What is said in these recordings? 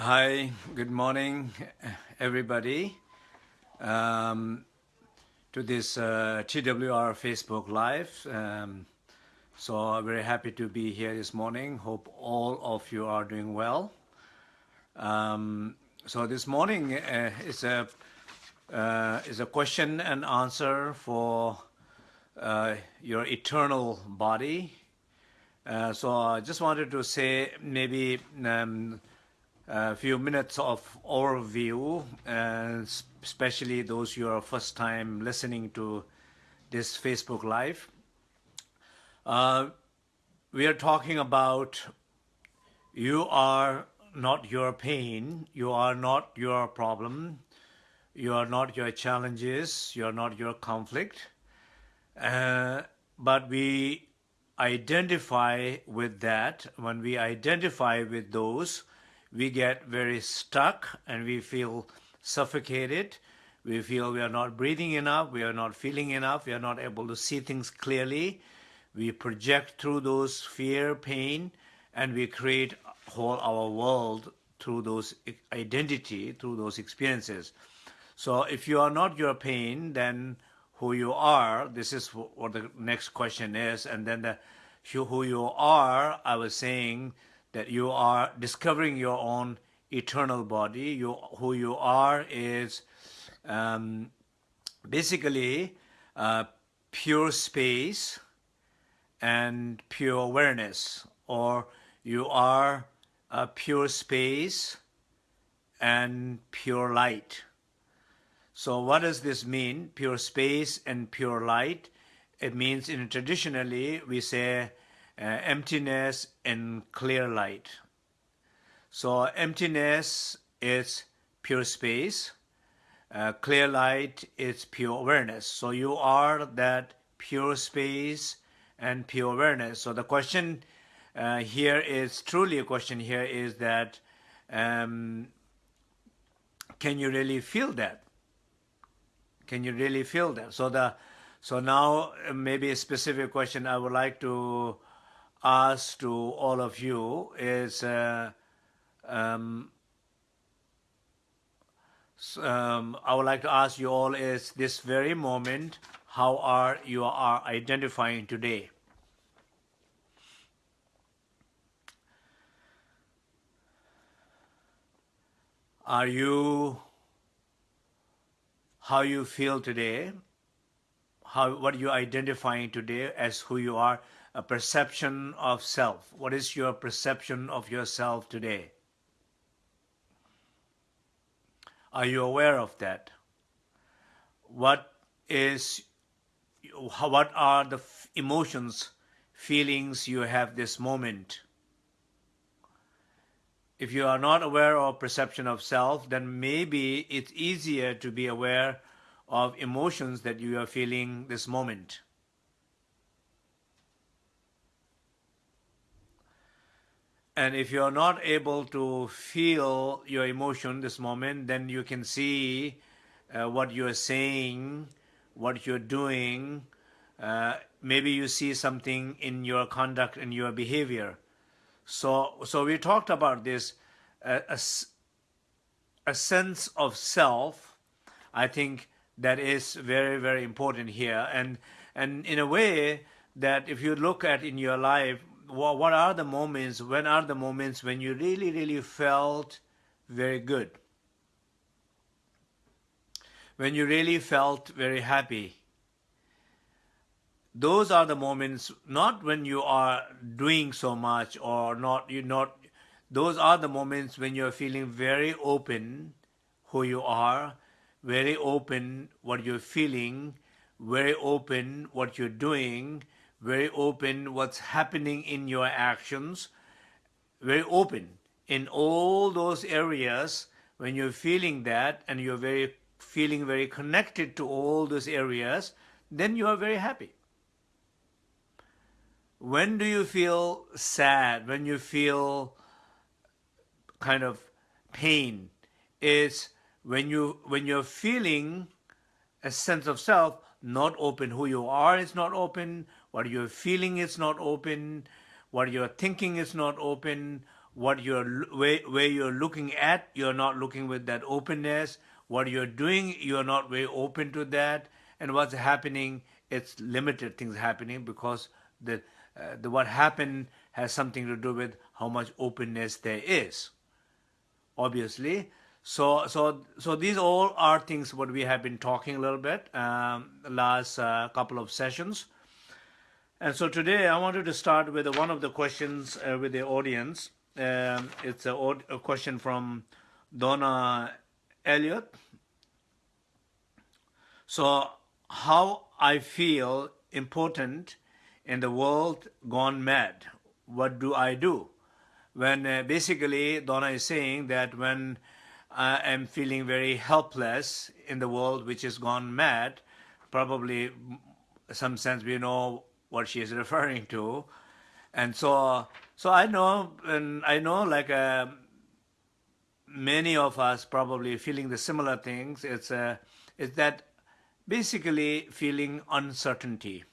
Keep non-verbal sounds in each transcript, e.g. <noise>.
Hi, good morning, everybody, um, to this uh, TWR Facebook Live. Um, so I'm very happy to be here this morning. Hope all of you are doing well. Um, so this morning uh, is a uh, is a question and answer for uh, your eternal body. Uh, so I just wanted to say maybe um, a few minutes of overview, and especially those who are first time listening to this Facebook Live. Uh, we are talking about you are not your pain, you are not your problem, you are not your challenges, you are not your conflict, uh, but we identify with that. When we identify with those, we get very stuck and we feel suffocated. We feel we are not breathing enough, we are not feeling enough, we are not able to see things clearly. We project through those fear, pain, and we create whole our world through those identity, through those experiences. So if you are not your pain, then who you are, this is what the next question is, and then the who you are, I was saying, that you are discovering your own eternal body. You, who you are is um, basically uh, pure space and pure awareness, or you are a pure space and pure light. So what does this mean, pure space and pure light? It means in traditionally we say uh, emptiness and clear light. So emptiness is pure space, uh, clear light is pure awareness. So you are that pure space and pure awareness. So the question uh, here is truly a question here is that um, can you really feel that? Can you really feel that? So the so now uh, maybe a specific question I would like to ask to all of you is uh, um, um, I would like to ask you all is this very moment how are you are identifying today? Are you how you feel today? How what you identifying today as who you are a perception of self. What is your perception of yourself today? Are you aware of that? What is, what are the emotions, feelings you have this moment? If you are not aware of perception of self, then maybe it's easier to be aware of emotions that you are feeling this moment. And if you're not able to feel your emotion this moment, then you can see uh, what you're saying, what you're doing. Uh, maybe you see something in your conduct and your behavior. So, so we talked about this, uh, a, a sense of self. I think that is very, very important here. And, and in a way that if you look at in your life, what are the moments, when are the moments when you really, really felt very good? When you really felt very happy? Those are the moments, not when you are doing so much or not, you not, those are the moments when you're feeling very open who you are, very open what you're feeling, very open what you're doing, very open what's happening in your actions, very open in all those areas when you're feeling that and you're very feeling very connected to all those areas, then you are very happy. When do you feel sad? When you feel kind of pain? Is when you when you're feeling a sense of self not open. Who you are is not open what you're feeling is not open, what you're thinking is not open, what you're where, where you're looking at you're not looking with that openness. What you're doing you're not very open to that. And what's happening it's limited things happening because the uh, the what happened has something to do with how much openness there is obviously. So so so these all are things what we have been talking a little bit um, last uh, couple of sessions and so today I wanted to start with one of the questions uh, with the audience. Um, it's a, a, question from Donna Elliott. So how I feel important in the world gone mad. What do I do? When uh, basically Donna is saying that when I am feeling very helpless in the world which has gone mad, probably some sense we know what she is referring to. And so, so I know, and I know like uh, many of us probably feeling the similar things. It's, uh, it's that basically feeling uncertainty,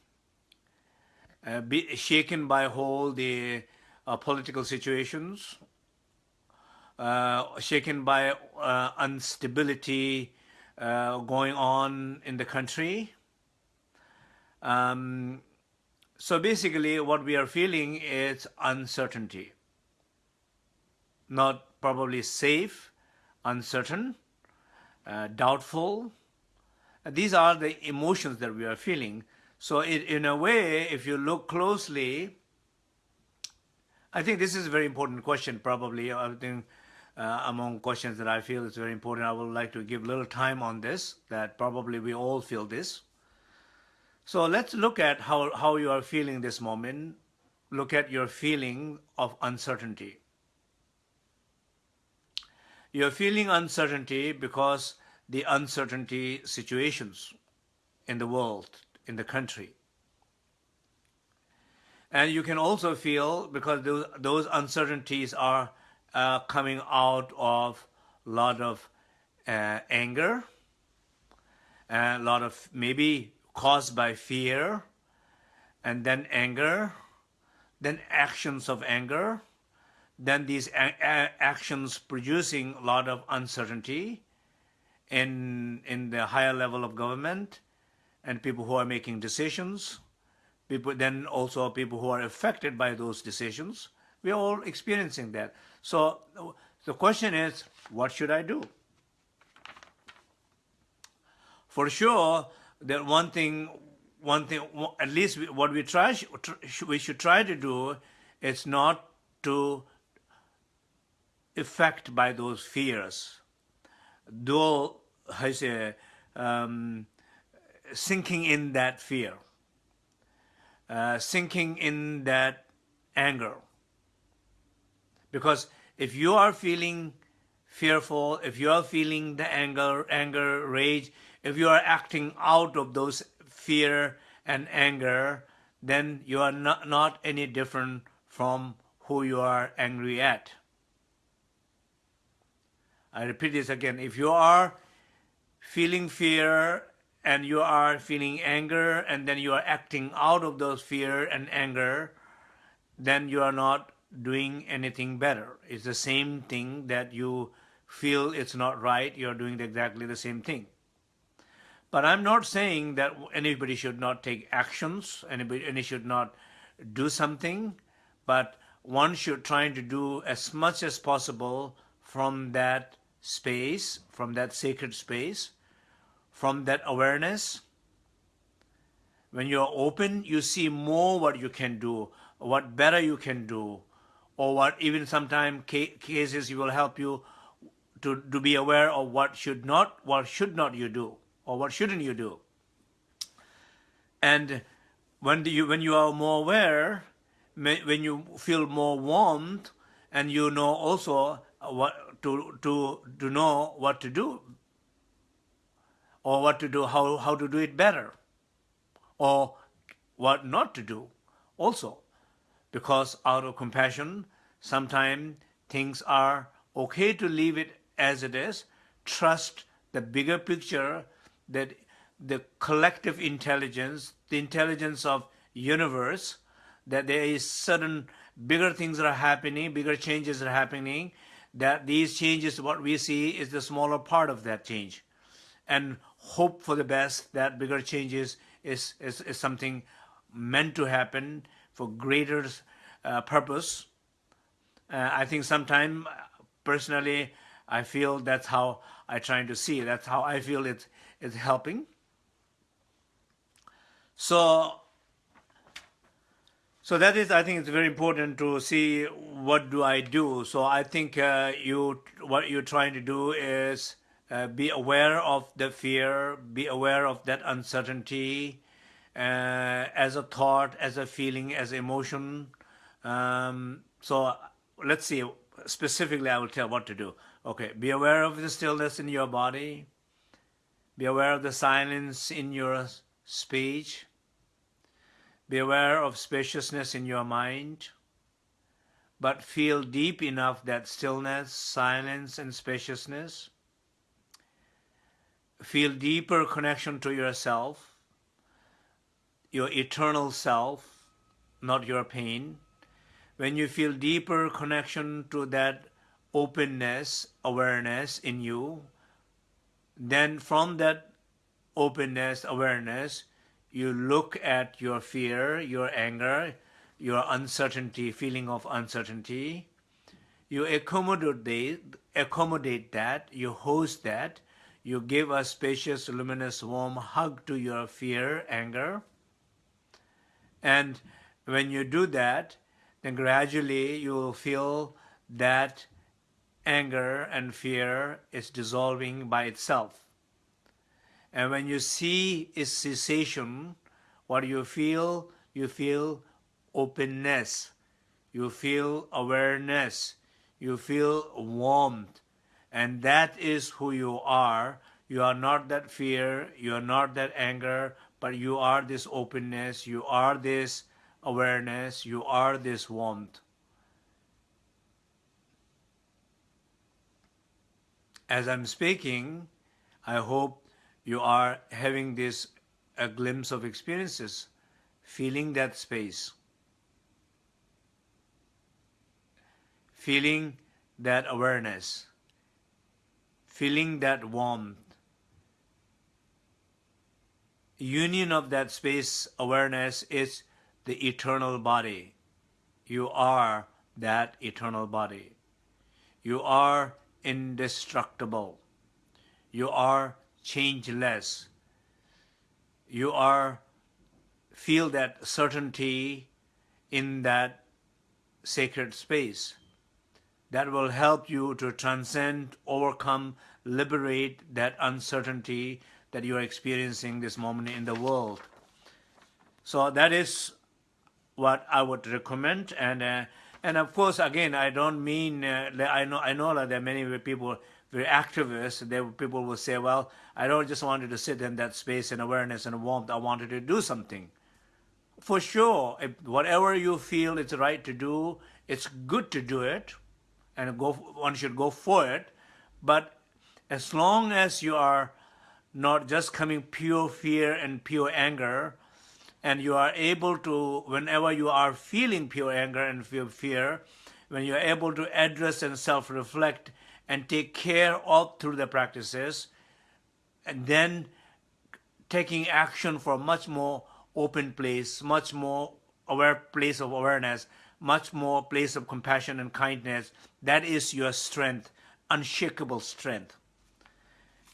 uh, be shaken by all the uh, political situations, uh, shaken by uh, instability uh, going on in the country. Um, so basically what we are feeling is uncertainty. Not probably safe, uncertain, uh, doubtful. These are the emotions that we are feeling. So it, in a way, if you look closely, I think this is a very important question probably. I think uh, among questions that I feel is very important, I would like to give a little time on this, that probably we all feel this. So let's look at how, how you are feeling this moment. Look at your feeling of uncertainty. You're feeling uncertainty because the uncertainty situations in the world, in the country. And you can also feel, because those, those uncertainties are uh, coming out of a lot of uh, anger, a lot of maybe caused by fear, and then anger, then actions of anger, then these actions producing a lot of uncertainty in, in the higher level of government and people who are making decisions, people then also people who are affected by those decisions. We are all experiencing that. So the question is, what should I do? For sure, that one thing, one thing, at least what we try, we should try to do is not to affect by those fears. Though, I say, um, sinking in that fear, uh, sinking in that anger. Because if you are feeling fearful, if you are feeling the anger, anger, rage, if you are acting out of those fear and anger, then you are not, not any different from who you are angry at. I repeat this again. If you are feeling fear and you are feeling anger and then you are acting out of those fear and anger, then you are not doing anything better. It's the same thing that you feel it's not right, you're doing exactly the same thing. But I'm not saying that anybody should not take actions, anybody any should not do something, but one should try to do as much as possible from that space, from that sacred space, from that awareness. When you're open, you see more what you can do, what better you can do, or what even sometimes cases will help you to, to be aware of what should not, what should not you do or what shouldn't you do? And when you when you are more aware, when you feel more warmth, and you know also what to to to know what to do, or what to do, how how to do it better, or what not to do, also, because out of compassion, sometimes things are okay to leave it as it is. Trust the bigger picture that the collective intelligence, the intelligence of universe, that there is certain bigger things are happening, bigger changes are happening, that these changes, what we see is the smaller part of that change. And hope for the best that bigger changes is, is, is something meant to happen for greater uh, purpose. Uh, I think sometimes, personally, I feel that's how I try to see. That's how I feel it is helping. So, so that is, I think, it's very important to see what do I do. So I think uh, you, what you're trying to do is uh, be aware of the fear, be aware of that uncertainty, uh, as a thought, as a feeling, as emotion. Um, so let's see, specifically I will tell what to do. Okay, be aware of the stillness in your body. Be aware of the silence in your speech. Be aware of spaciousness in your mind. But feel deep enough that stillness, silence, and spaciousness. Feel deeper connection to yourself, your eternal self, not your pain. When you feel deeper connection to that openness, awareness in you, then from that openness, awareness, you look at your fear, your anger, your uncertainty, feeling of uncertainty, you accommodate, accommodate that, you host that, you give a spacious, luminous, warm hug to your fear, anger. And when you do that, then gradually you will feel that anger and fear is dissolving by itself. And when you see its cessation, what you feel, you feel openness, you feel awareness, you feel warmth. And that is who you are. You are not that fear, you are not that anger, but you are this openness, you are this awareness, you are this warmth. As I'm speaking, I hope you are having this a glimpse of experiences, feeling that space, feeling that awareness, feeling that warmth. Union of that space awareness is the eternal body. You are that eternal body. You are indestructible. You are changeless. You are feel that certainty in that sacred space that will help you to transcend, overcome, liberate that uncertainty that you are experiencing this moment in the world. So that is what I would recommend and uh, and of course, again, I don't mean, uh, I know I know that there are many people, very activists, there people will say, well, I don't just wanted to sit in that space and awareness and warmth, I wanted to do something. For sure, if whatever you feel it's right to do, it's good to do it, and go, one should go for it, but as long as you are not just coming pure fear and pure anger, and you are able to, whenever you are feeling pure anger and feel fear, when you are able to address and self-reflect and take care of through the practices, and then taking action for much more open place, much more aware place of awareness, much more place of compassion and kindness, that is your strength, unshakable strength.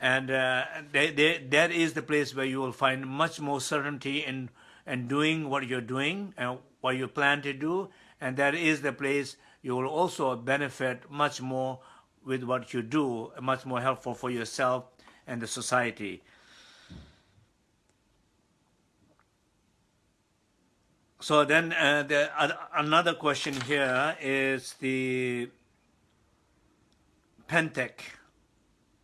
And uh, they, they, that is the place where you will find much more certainty in and doing what you're doing and what you plan to do, and that is the place you will also benefit much more with what you do, much more helpful for yourself and the society. So then uh, the, uh, another question here is the Pentek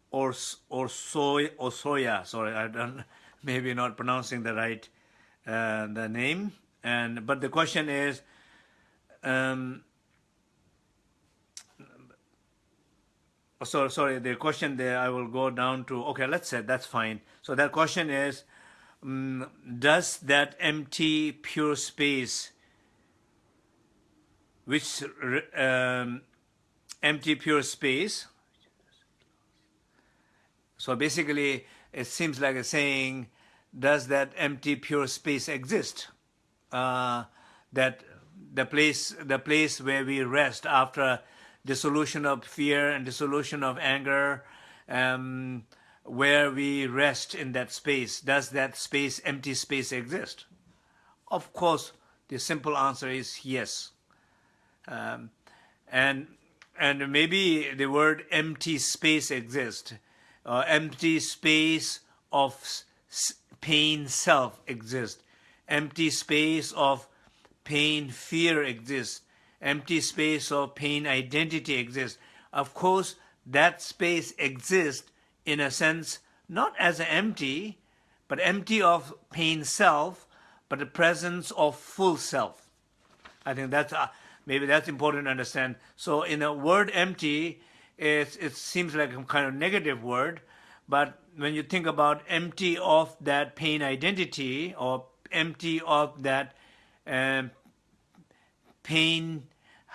or or soy or soya. Sorry, I don't <laughs> maybe not pronouncing the right uh, the name. And but the question is, um, so sorry, the question there I will go down to. Okay, let's say that's fine. So that question is, um, does that empty pure space which um, empty pure space. So basically, it seems like a saying, does that empty pure space exist? Uh, that the place, the place where we rest after dissolution of fear and dissolution of anger, um, where we rest in that space. Does that space, empty space exist? Of course, the simple answer is yes. Um, and and maybe the word empty space exists. Uh, empty space of pain self exists. Empty space of pain fear exists. Empty space of pain identity exists. Of course, that space exists in a sense not as empty, but empty of pain self, but the presence of full self. I think that's uh, maybe that's important to understand. So in a word empty, it, it seems like a kind of negative word, but when you think about empty of that pain identity or empty of that um, pain,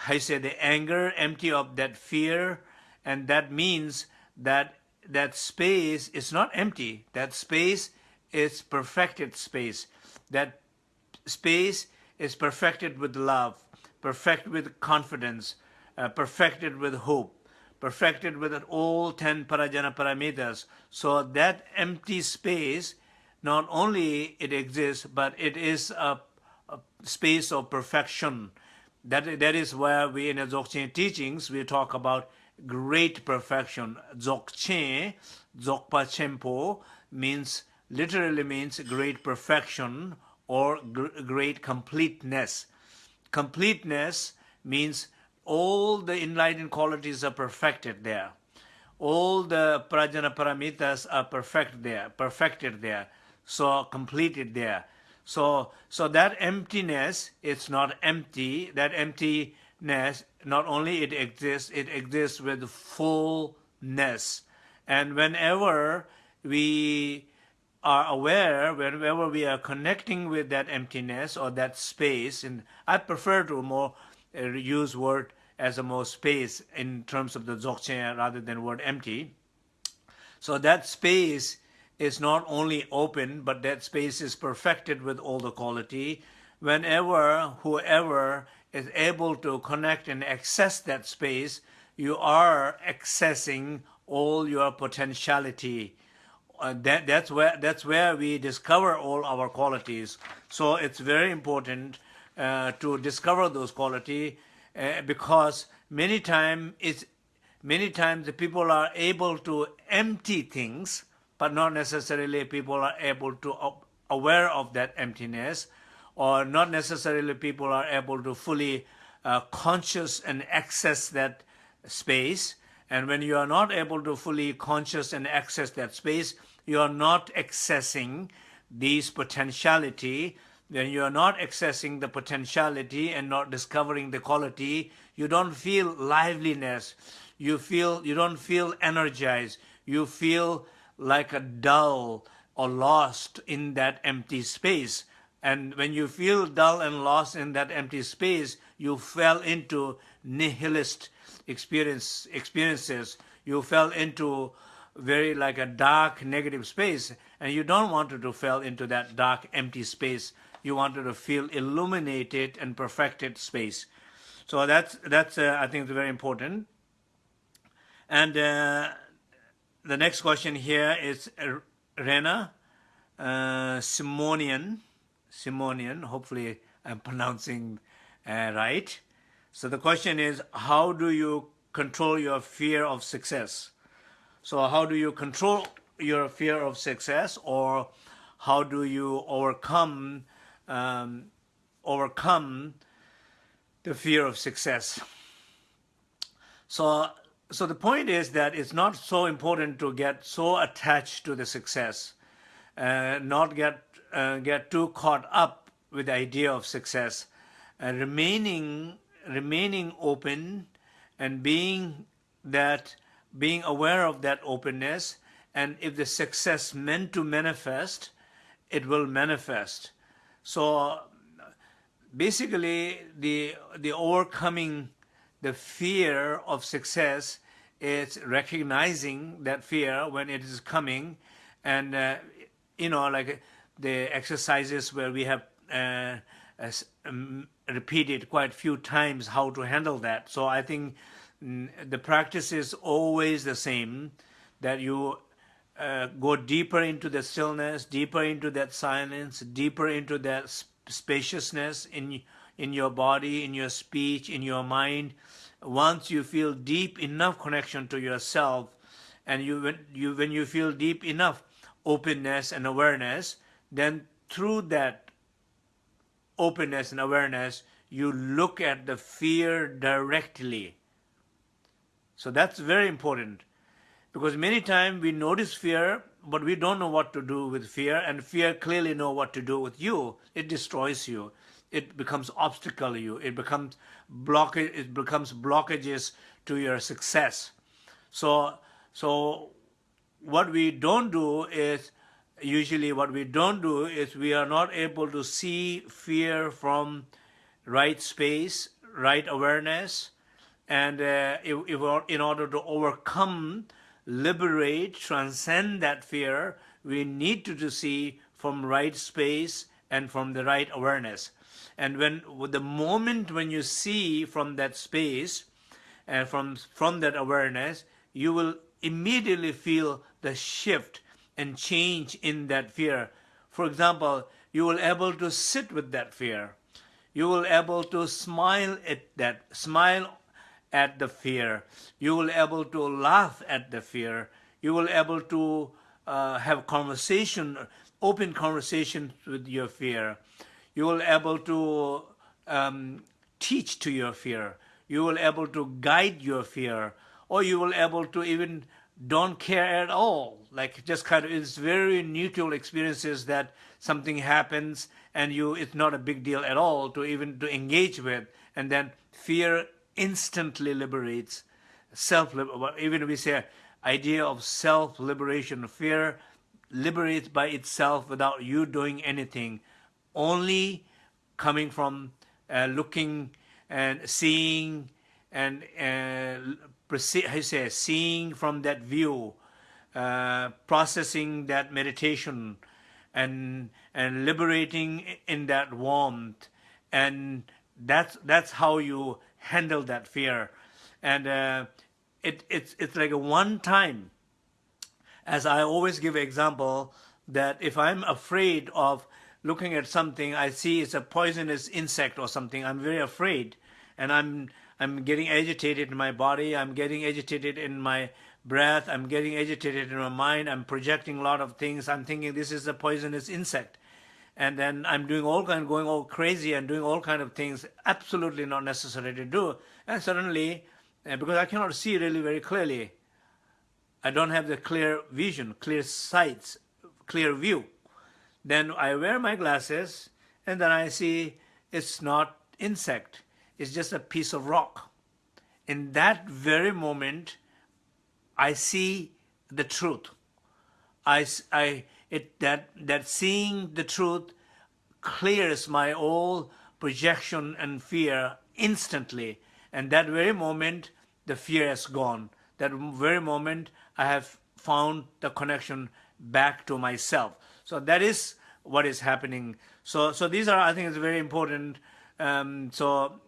I say the anger, empty of that fear, and that means that that space is not empty. That space is perfected space. That space is perfected with love, perfected with confidence, uh, perfected with hope, perfected with all 10 prajna paramitas. So that empty space, not only it exists, but it is a, a space of perfection. That, that is where we in the Dzogchen teachings, we talk about great perfection. Dzogchen, Dzogpa Chenpo, means, literally means great perfection or gr great completeness. Completeness means all the enlightened qualities are perfected there. All the prajna paramitas are perfect there, perfected there, so completed there. So, so that emptiness, it's not empty. That emptiness, not only it exists, it exists with fullness. And whenever we are aware, whenever we are connecting with that emptiness or that space, and I prefer to more use word as a more space in terms of the dzogchen rather than word empty. So that space is not only open, but that space is perfected with all the quality. Whenever, whoever is able to connect and access that space, you are accessing all your potentiality. Uh, that, that's where that's where we discover all our qualities. So it's very important uh, to discover those quality uh, because many times it's many times the people are able to empty things, but not necessarily people are able to aware of that emptiness, or not necessarily people are able to fully uh, conscious and access that space. And when you are not able to fully conscious and access that space, you are not accessing these potentiality when you are not accessing the potentiality and not discovering the quality, you don't feel liveliness. You feel you don't feel energized. You feel like a dull or lost in that empty space. And when you feel dull and lost in that empty space, you fell into nihilist experience experiences. You fell into very like a dark negative space and you don't want to, to fall into that dark empty space you wanted to feel illuminated and perfected space. So that's, that's uh, I think, very important. And uh, the next question here is Rena uh, Simonian. Simonian, hopefully I'm pronouncing uh, right. So the question is, how do you control your fear of success? So how do you control your fear of success or how do you overcome um, overcome the fear of success. So, so the point is that it's not so important to get so attached to the success, uh, not get uh, get too caught up with the idea of success, uh, remaining remaining open and being that being aware of that openness and if the success meant to manifest it will manifest so basically the the overcoming the fear of success is recognizing that fear when it is coming. And uh, you know like the exercises where we have uh, um, repeated quite a few times how to handle that. So i think mm, the practice is always the same that you uh, go deeper into the stillness deeper into that silence deeper into that spaciousness in in your body in your speech in your mind. Once you feel deep enough connection to yourself and you when you when you feel deep enough openness and awareness then through that openness and awareness you look at the fear directly. So that's very important because many times we notice fear but we don't know what to do with fear and fear clearly know what to do with you it destroys you it becomes obstacle you. It becomes blockage. It becomes blockages to your success. So, so what we don't do is usually what we don't do is we are not able to see fear from right space, right awareness, and uh, if, if in order to overcome, liberate, transcend that fear, we need to, to see from right space and from the right awareness. And when the moment when you see from that space and from, from that awareness, you will immediately feel the shift and change in that fear. For example, you will able to sit with that fear. You will able to smile at that, smile at the fear. You will able to laugh at the fear. You will able to uh, have conversation, open conversation with your fear you will able to um, teach to your fear. You will able to guide your fear, or you will able to even don't care at all. Like just kind of, it's very neutral experiences that something happens and you, it's not a big deal at all to even to engage with. And then fear instantly liberates self, even we say idea of self-liberation, fear liberates by itself without you doing anything only coming from uh, looking and seeing and uh, I say seeing from that view, uh, processing that meditation, and and liberating in that warmth, and that's that's how you handle that fear, and uh, it it's it's like a one time. As I always give example that if I'm afraid of looking at something, I see it's a poisonous insect or something, I'm very afraid. And I'm, I'm getting agitated in my body, I'm getting agitated in my breath, I'm getting agitated in my mind, I'm projecting a lot of things, I'm thinking this is a poisonous insect. And then I'm doing all kind, going all crazy and doing all kind of things absolutely not necessary to do. And suddenly, uh, because I cannot see really very clearly, I don't have the clear vision, clear sights, clear view. Then I wear my glasses and then I see it's not insect. It's just a piece of rock. In that very moment, I see the truth. I, I, it, that, that seeing the truth clears my all projection and fear instantly. And that very moment, the fear has gone. That very moment, I have found the connection back to myself. So that is what is happening. So, so these are, I think, it's very important. Um, so,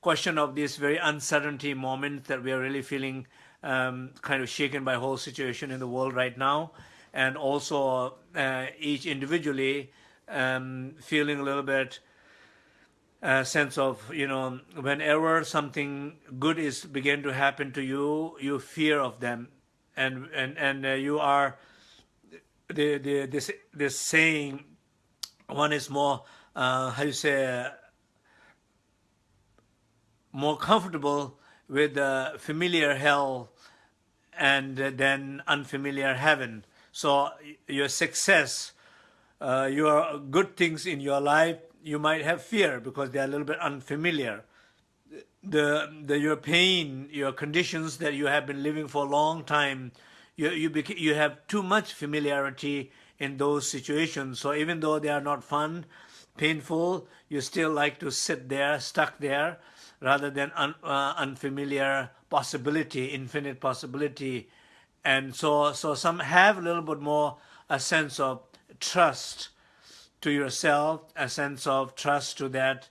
question of this very uncertainty moment that we are really feeling um, kind of shaken by whole situation in the world right now, and also uh, each individually um, feeling a little bit uh, sense of you know whenever something good is begin to happen to you, you fear of them, and and and uh, you are the, the, this, saying, one is more, uh, how you say, more comfortable with the familiar hell and then unfamiliar heaven. So your success, uh, your good things in your life, you might have fear because they are a little bit unfamiliar. The, the your pain, your conditions that you have been living for a long time, you, you, you have too much familiarity in those situations. So even though they are not fun, painful, you still like to sit there, stuck there, rather than un, uh, unfamiliar possibility, infinite possibility. And so, so some have a little bit more a sense of trust to yourself, a sense of trust to that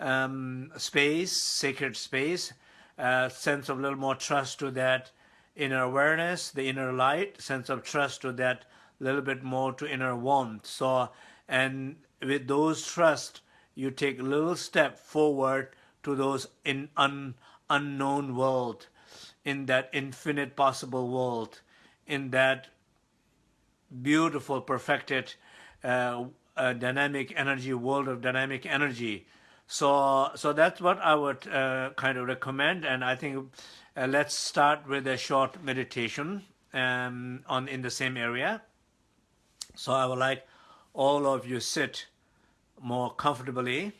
um, space, sacred space, a sense of a little more trust to that inner awareness, the inner light, sense of trust to that little bit more to inner warmth. So, and with those trust, you take a little step forward to those in un, unknown world, in that infinite possible world, in that beautiful, perfected, uh, uh, dynamic energy world of dynamic energy. So, so that's what I would uh, kind of recommend, and I think uh, let's start with a short meditation um, on in the same area. So I would like all of you sit more comfortably.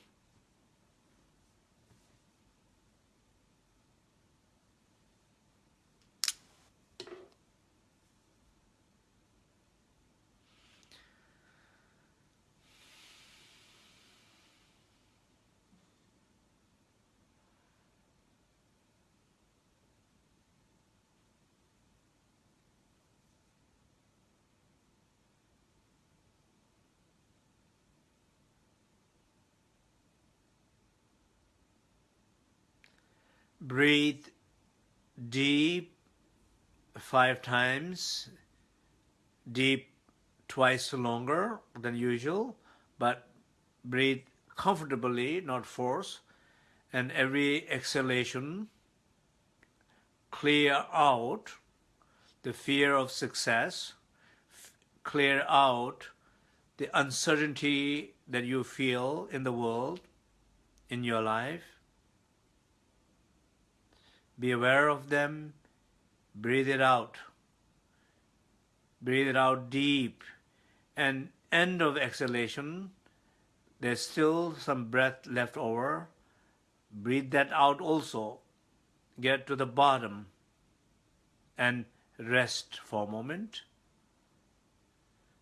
Breathe deep five times, deep twice longer than usual, but breathe comfortably, not force. And every exhalation, clear out the fear of success, clear out the uncertainty that you feel in the world, in your life, be aware of them. Breathe it out. Breathe it out deep. And end of exhalation, there's still some breath left over. Breathe that out also. Get to the bottom and rest for a moment.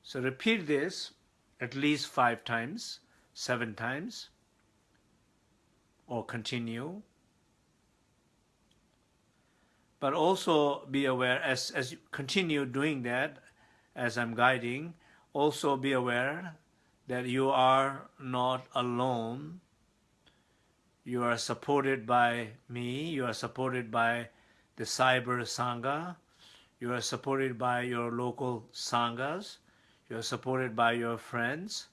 So repeat this at least five times, seven times, or continue but also be aware as, as you continue doing that, as I'm guiding, also be aware that you are not alone. You are supported by me, you are supported by the Cyber Sangha, you are supported by your local Sanghas, you are supported by your friends.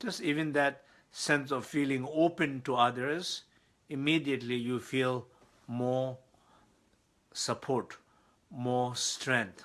Just even that sense of feeling open to others immediately you feel more support, more strength.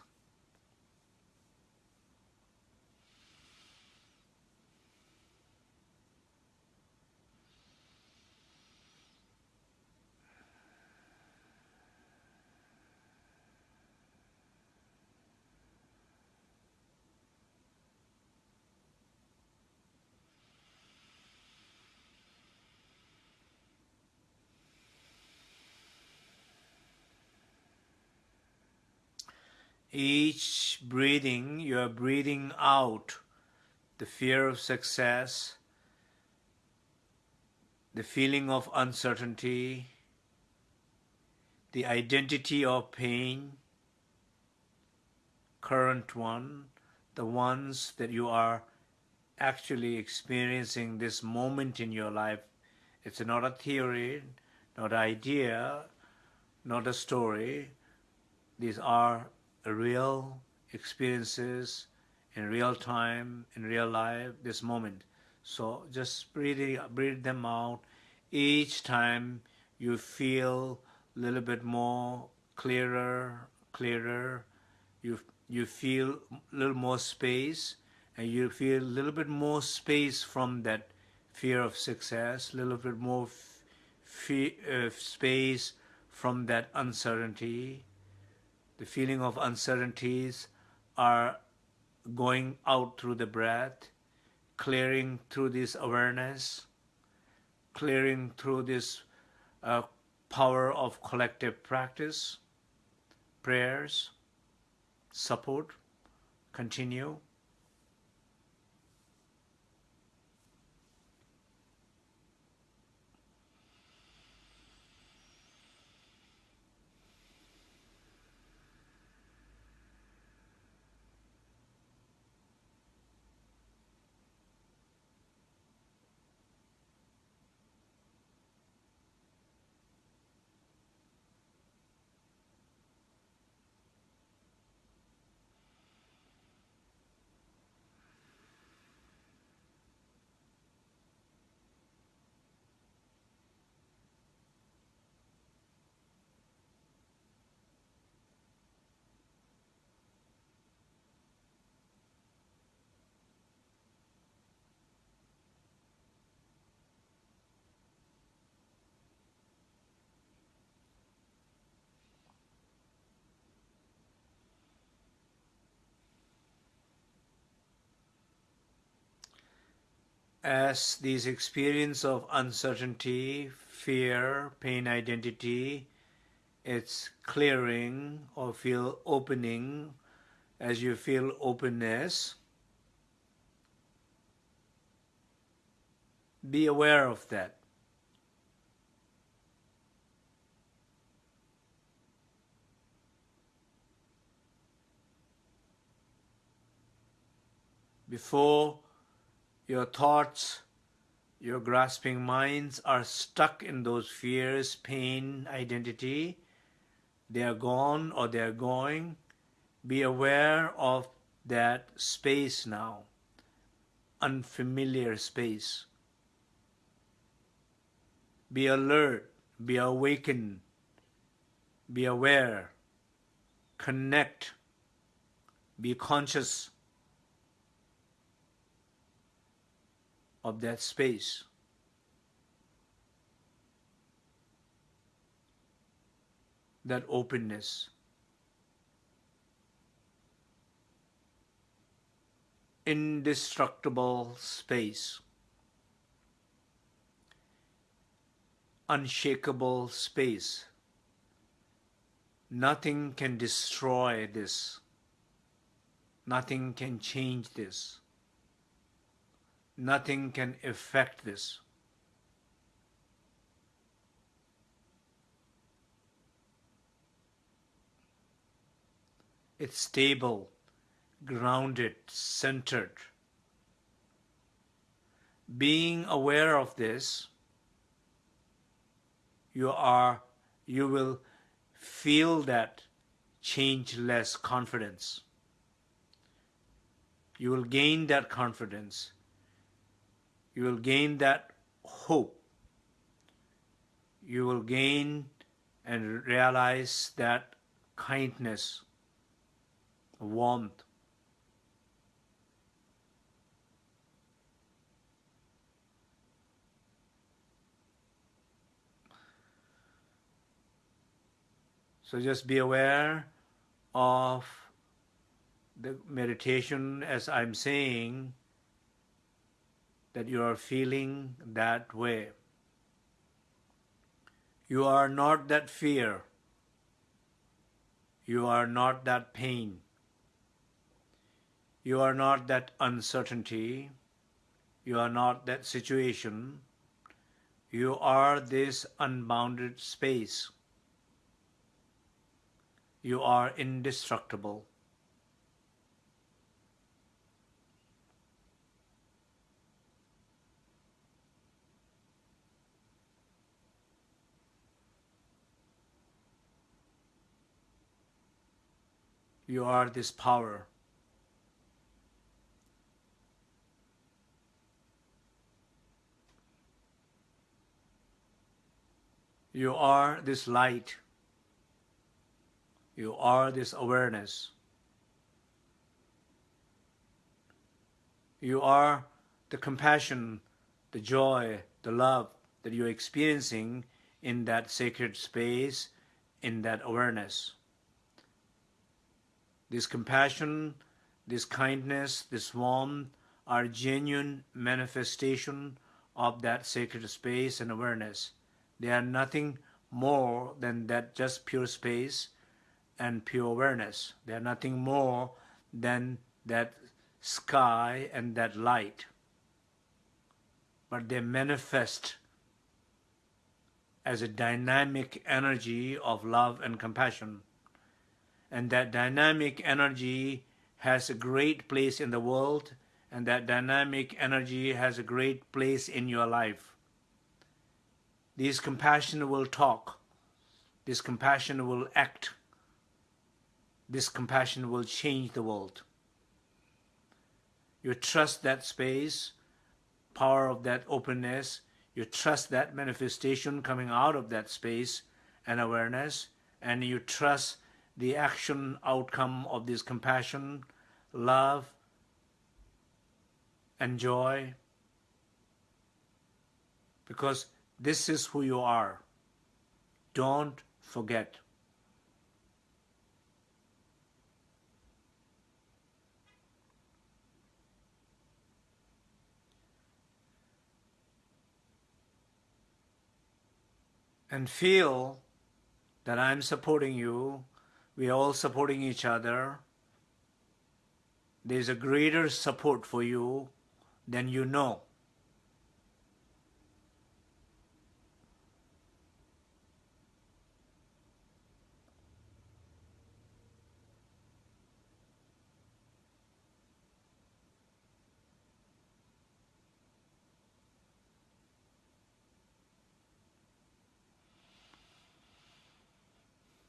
Each breathing, you are breathing out the fear of success, the feeling of uncertainty, the identity of pain, current one, the ones that you are actually experiencing this moment in your life. It's not a theory, not an idea, not a story. These are real experiences in real time, in real life, this moment. So just breathe, breathe them out. Each time you feel a little bit more clearer, clearer. You, you feel a little more space and you feel a little bit more space from that fear of success, a little bit more uh, space from that uncertainty, the feeling of uncertainties are going out through the breath, clearing through this awareness, clearing through this uh, power of collective practice, prayers, support, continue. As these experience of uncertainty, fear, pain identity, it's clearing or feel opening as you feel openness, be aware of that. Before your thoughts, your grasping minds are stuck in those fears, pain, identity, they are gone or they are going, be aware of that space now, unfamiliar space. Be alert, be awakened, be aware, connect, be conscious of that space. That openness. Indestructible space. Unshakable space. Nothing can destroy this. Nothing can change this nothing can affect this. It's stable, grounded, centered. Being aware of this, you are you will feel that changeless confidence. You will gain that confidence you will gain that hope. You will gain and realize that kindness, warmth. So just be aware of the meditation as I'm saying that you are feeling that way. You are not that fear. You are not that pain. You are not that uncertainty. You are not that situation. You are this unbounded space. You are indestructible. You are this power. You are this light. You are this awareness. You are the compassion, the joy, the love that you're experiencing in that sacred space, in that awareness this compassion, this kindness, this warmth are genuine manifestation of that sacred space and awareness. They are nothing more than that just pure space and pure awareness. They are nothing more than that sky and that light. But they manifest as a dynamic energy of love and compassion and that dynamic energy has a great place in the world and that dynamic energy has a great place in your life. This compassion will talk. This compassion will act. This compassion will change the world. You trust that space, power of that openness. You trust that manifestation coming out of that space and awareness. And you trust the action outcome of this compassion, love, and joy, because this is who you are. Don't forget. and feel that I'm supporting you we are all supporting each other, there's a greater support for you than you know.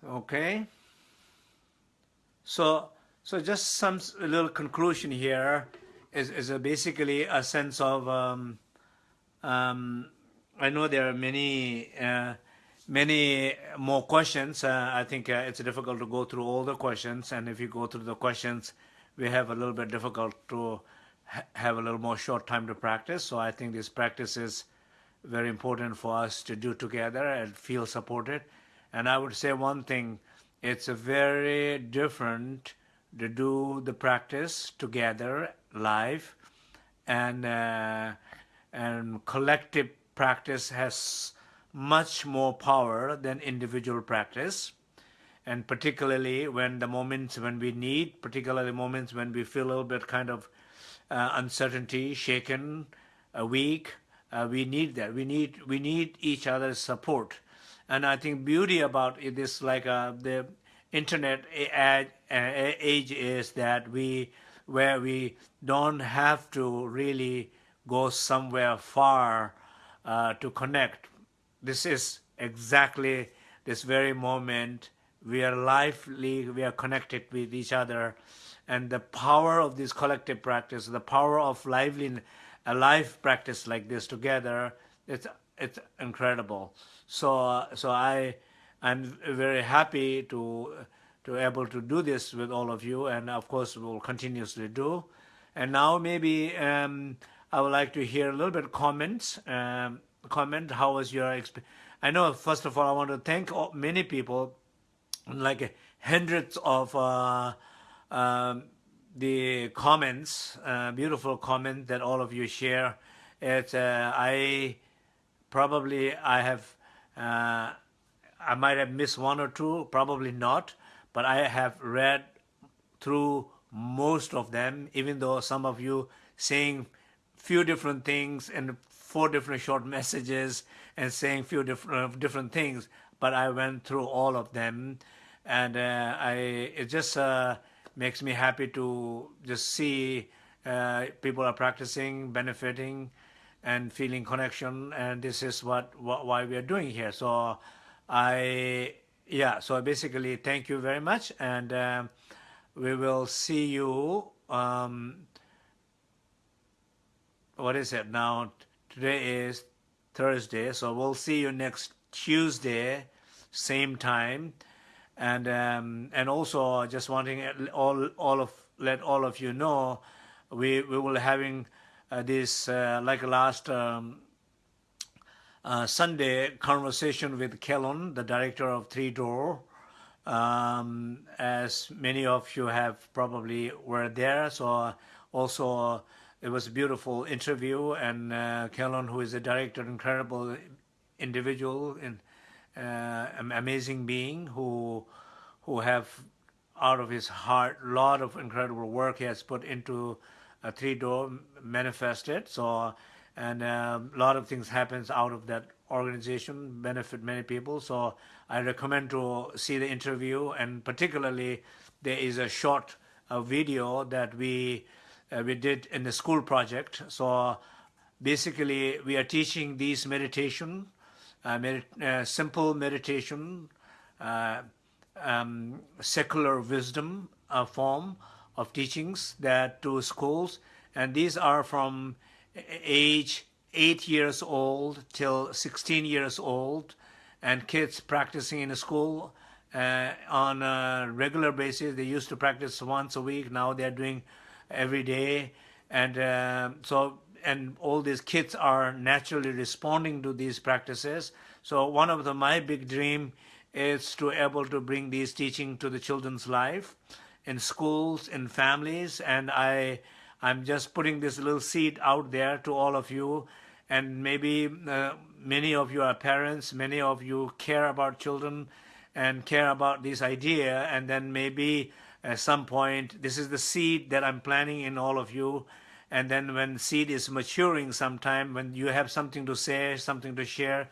Okay. So, so just some little conclusion here is, is a basically a sense of, um, um, I know there are many, uh, many more questions. Uh, I think uh, it's difficult to go through all the questions. And if you go through the questions, we have a little bit difficult to ha have a little more short time to practice. So I think this practice is very important for us to do together and feel supported. And I would say one thing, it's a very different to do the practice together live and uh, and collective practice has much more power than individual practice. And particularly when the moments when we need particularly moments when we feel a little bit kind of uh, uncertainty shaken weak uh, we need that. We need we need each other's support and I think beauty about it is like uh, the internet age is that we where we don't have to really go somewhere far uh, to connect. This is exactly this very moment. We are lively, we are connected with each other. And the power of this collective practice, the power of lively, a life practice like this together, it's, it's incredible. So, so I, I'm very happy to to able to do this with all of you, and of course we'll continuously do. And now maybe um, I would like to hear a little bit comments. Um, comment, how was your experience? I know, first of all, I want to thank many people, like hundreds of uh, um, the comments, uh, beautiful comments that all of you share. It's, uh, I probably, I have, uh, I might have missed one or two, probably not, but I have read through most of them, even though some of you saying few different things and four different short <laughs> messages and saying few different different things, but I went through all of them, and uh, I it just uh, makes me happy to just see uh, people are practicing, benefiting, and feeling connection, and this is what, what why we are doing here. So I yeah, so basically, thank you very much, and uh, we will see you. Um, what is it now? Today is Thursday, so we'll see you next Tuesday, same time, and um, and also just wanting all all of let all of you know, we we will having this uh, like last um, uh, Sunday conversation with Kallon, the director of Three Door. Um, as many of you have probably were there, so also it was a beautiful interview. And uh, Kallon, who is a director, incredible individual, and uh, amazing being who who have out of his heart a lot of incredible work he has put into a three door manifested. So and um, a lot of things happens out of that organization benefit many people so i recommend to see the interview and particularly there is a short uh, video that we uh, we did in the school project so basically we are teaching these meditation uh, med uh, simple meditation uh, um, secular wisdom form of teachings that to schools and these are from age 8 years old till 16 years old and kids practicing in a school uh, on a regular basis. They used to practice once a week. Now they're doing every day. And uh, so, and all these kids are naturally responding to these practices. So one of the, my big dream is to able to bring these teaching to the children's life in schools, in families. And I, I'm just putting this little seed out there to all of you. And maybe uh, many of you are parents, many of you care about children and care about this idea, and then maybe at some point, this is the seed that I'm planting in all of you, and then when seed is maturing sometime, when you have something to say, something to share,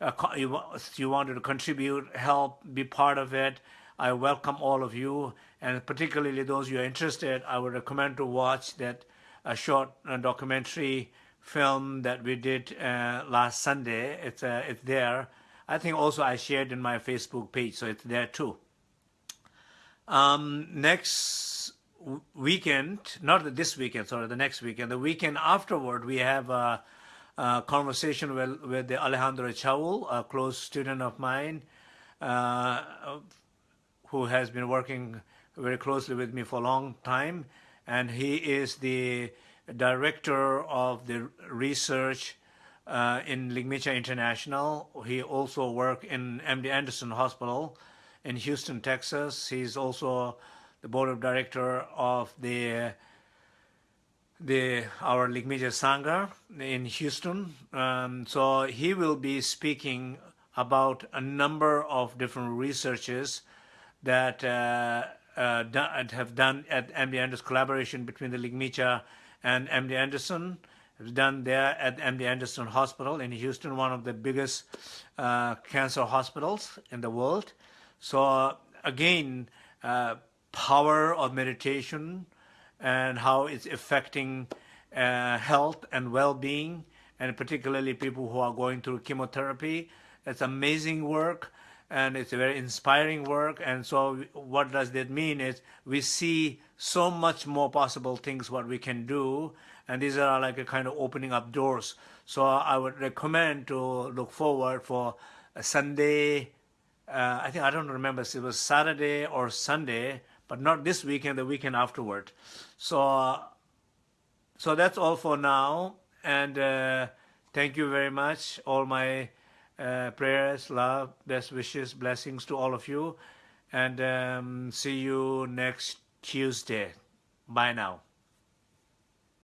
uh, you, you wanted to contribute, help, be part of it, I welcome all of you, and particularly those you are interested, I would recommend to watch that a short uh, documentary film that we did uh, last Sunday. It's, uh, it's there. I think also I shared in my Facebook page, so it's there too. Um, next weekend, not this weekend, sorry, the next weekend, the weekend afterward, we have a, a conversation with, with the Alejandro Chaoul, a close student of mine, uh, who has been working very closely with me for a long time. And he is the director of the research uh, in Ligmincha International. He also worked in MD Anderson Hospital in Houston, Texas. He's also the board of director of the the our Ligmincha Sangha in Houston. Um, so he will be speaking about a number of different researches that uh, uh, have done at MD Anderson collaboration between the Ligmincha and MD Anderson. Done there at MD Anderson Hospital in Houston, one of the biggest uh, cancer hospitals in the world. So again, uh, power of meditation and how it's affecting uh, health and well-being, and particularly people who are going through chemotherapy. It's amazing work and it's a very inspiring work. And so what does that mean is we see so much more possible things what we can do. And these are like a kind of opening up doors. So I would recommend to look forward for Sunday. Uh, I think I don't remember if it was Saturday or Sunday, but not this weekend, the weekend afterward. So, so that's all for now. And uh, thank you very much, all my uh, prayers, love, best wishes, blessings to all of you. And um, see you next Tuesday. Bye now.